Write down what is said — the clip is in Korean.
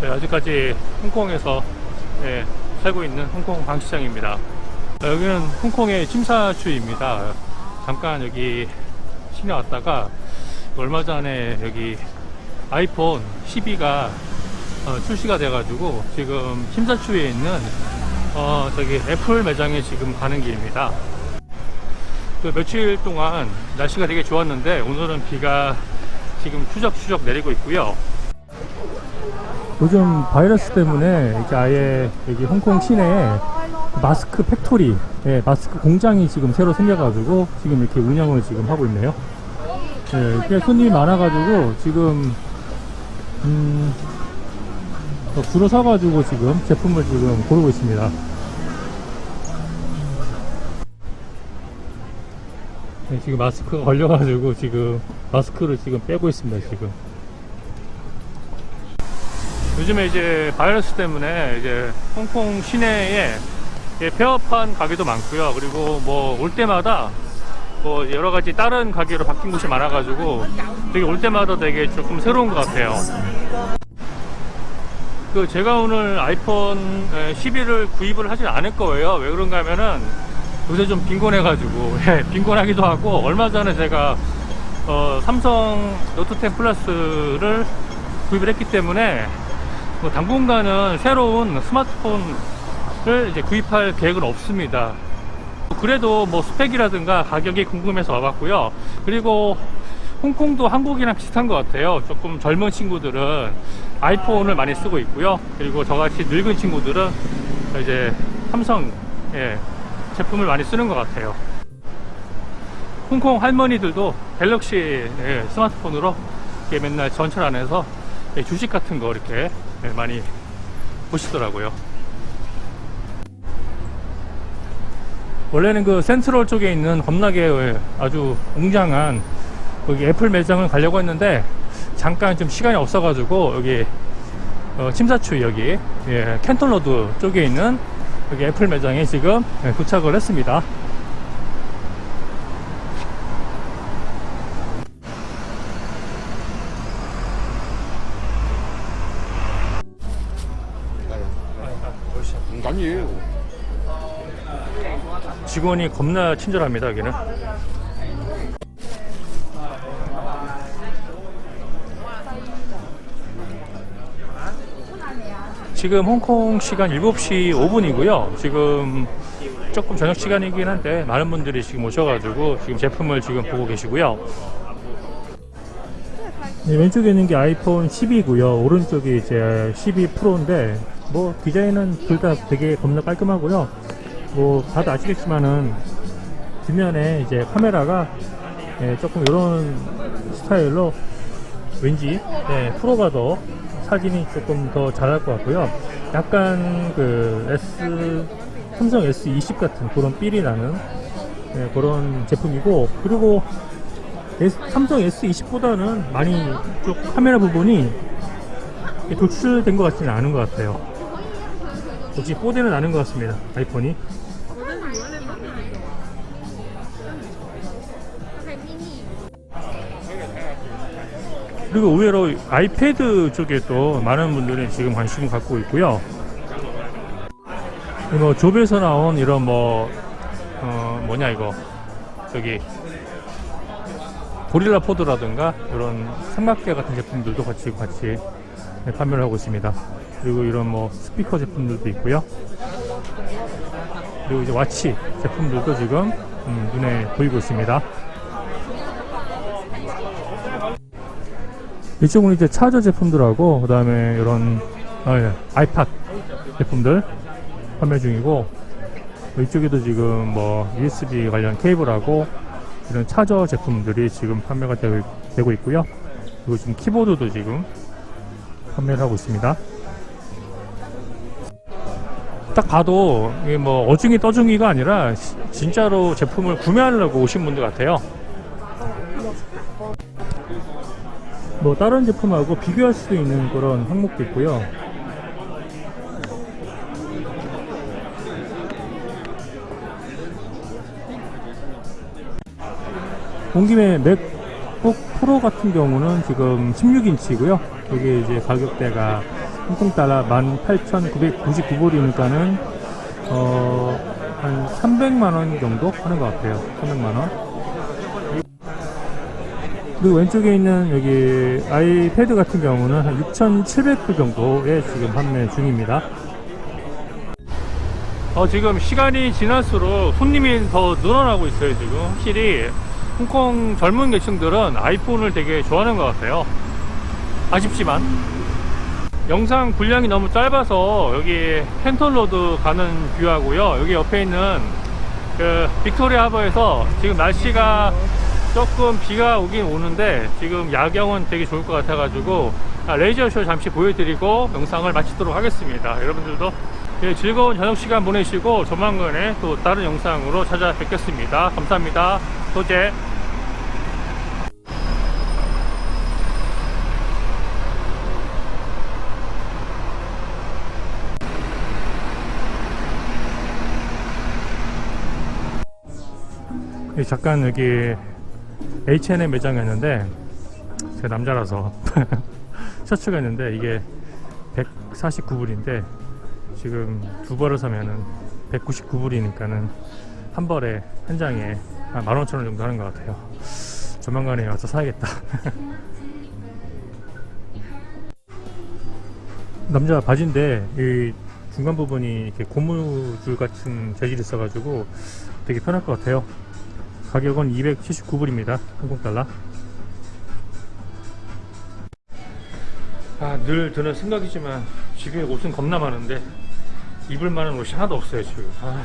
네, 아직까지 홍콩에서 예, 살고 있는 홍콩 방시장입니다. 여기는 홍콩의 침사추입니다. 잠깐 여기 시내 왔다가 얼마 전에 여기 아이폰 12가 어, 출시가 돼 가지고 지금 심사추에 있는 어, 저기 애플 매장에 지금 가는 길입니다. 그 며칠 동안 날씨가 되게 좋았는데 오늘은 비가 지금 추적추적 내리고 있고요. 요즘 바이러스 때문에 이제 아예 여기 홍콩 시내에 마스크 factory, 예, 마스크 공장이 지금 새로 생겨가지고 지금 이렇게 운영을 지금 하고 있네요. 예, 꽤 손님이 많아가지고 지금 음, 어, 줄을 서가지고 지금 제품을 지금 고르고 있습니다. 네, 지금 마스크가 걸려가지고 지금 마스크를 지금 빼고 있습니다. 지금. 요즘에 이제 바이러스 때문에 이제 홍콩 시내에 예, 폐업한 가게도 많고요. 그리고 뭐 올 때마다 뭐 여러 가지 다른 가게로 바뀐 곳이 많아가지고 되게 올 때마다 되게 조금 새로운 것 같아요. 그 제가 오늘 아이폰 11을 구입을 하진 않을 거예요. 왜 그런가 하면은 요새 좀 빈곤해가지고 예, 빈곤하기도 하고 얼마 전에 제가 어, 삼성 노트 10 플러스를 구입을 했기 때문에 뭐 당분간은 새로운 스마트폰을 이제 구입할 계획은 없습니다. 그래도 뭐 스펙이라든가 가격이 궁금해서 와봤고요. 그리고 홍콩도 한국이랑 비슷한 것 같아요. 조금 젊은 친구들은 아이폰을 많이 쓰고 있고요. 그리고 저같이 늙은 친구들은 이제 삼성 예, 제품을 많이 쓰는 것 같아요. 홍콩 할머니들도 갤럭시 예, 스마트폰으로 맨날 전철 안에서 예, 주식 같은 거 이렇게 예, 많이 보시더라고요. 원래는 그 센트럴 쪽에 있는 겁나게 아주 웅장한 거기 애플 매장을 가려고 했는데 잠깐 좀 시간이 없어 가지고 여기 어, 침사추 여기 예, 캔턴로드 쪽에 있는 여기 애플 매장에 지금 예, 도착을 했습니다. 아니에요. 직원이 겁나 친절합니다 여기는. 지금 홍콩 시간 7시 5분이고요. 지금 조금 저녁 시간이긴 한데 많은 분들이 지금 오셔가지고 지금 제품을 지금 보고 계시고요. 네, 왼쪽에 있는 게 아이폰 10이고요. 오른쪽이 이제 12 프로인데 뭐 디자인은 둘 다 되게 겁나 깔끔하고요. 뭐 다들 아시겠지만은 뒷면에 이제 카메라가 예, 조금 이런 스타일로 왠지 예, 프로가 더 사진이 조금 더 잘할 것 같고요. 약간 그 S 삼성 S20 같은 그런 삘이 나는 예, 그런 제품이고 그리고 S, 삼성 S20보다는 많이 쪽 카메라 부분이 도출된 것 같지는 않은 것 같아요 역시 뽀대는 나는 것 같습니다. 아이폰이. 그리고 의외로 아이패드 쪽에도 많은 분들이 지금 관심을 갖고 있고요. 뭐 조베에서 나온 이런 뭐 어, 뭐냐 이거. 저기 고릴라 포드라든가 이런 삼각대 같은 제품들도 같이 같이 판매를 하고 있습니다 그리고 이런 뭐 스피커 제품들도 있고요. 그리고 이제 와치 제품들도 지금 음, 눈에 보이고 있습니다. 이쪽은 이제 차저 제품들하고 그 다음에 이런 어, 예, 아이팟 제품들 판매 중이고 이쪽에도 지금 뭐 USB 관련 케이블하고 이런 차저 제품들이 지금 판매가 되, 되고 있고요. 그리고 지금 키보드도 지금 판매를 하고 있습니다 딱 봐도 이게 뭐 어중이 떠중이가 아니라 시- 진짜로 제품을 구매하려고 오신 분들 같아요. 뭐 다른 제품하고 비교할 수 있는 그런 항목도 있고요. 온 김에 맥북 프로 같은 경우는 지금 16인치고요. 여기 이제 가격대가 홍콩 달러 18,999불이니까는 어, 한 300만 원 정도 하는 것 같아요. 300만 원. 그리고 왼쪽에 있는 여기 아이패드 같은 경우는 한 6,700불 정도에 지금 판매 중입니다. 어, 지금 시간이 지날수록 손님이 더 늘어나고 있어요, 지금. 확실히 홍콩 젊은 계층들은 아이폰을 되게 좋아하는 것 같아요. 아쉽지만. 영상 분량이 너무 짧아서 여기 펜턴로드 가는 뷰하고요. 여기 옆에 있는 그 빅토리아 하버에서 지금 날씨가 조금 비가 오긴 오는데 지금 야경은 되게 좋을 것 같아 가지고 아, 레이저쇼 잠시 보여드리고 영상을 마치도록 하겠습니다. 여러분들도 예, 즐거운 저녁 시간 보내시고 조만간에 또 다른 영상으로 찾아뵙겠습니다. 감사합니다. 소재 잠깐 여기 H&M 매장이었는데 제 남자라서 셔츠가 있는데 이게 149불인데 지금 두 벌을 사면은 199불이니까는 한 벌에 한 장에 한 15,000원 정도 하는 것 같아요. 조만간에 와서 사야겠다. 남자 바지인데 이 중간 부분이 이렇게 고무줄 같은 재질이 있어가지고 되게 편할 것 같아요 가격은 279불입니다. 한국 달러. 아, 늘 드는 생각이지만 집에 옷은 겁나 많은데 입을 만한 옷이 하나도 없어요, 지금. 아.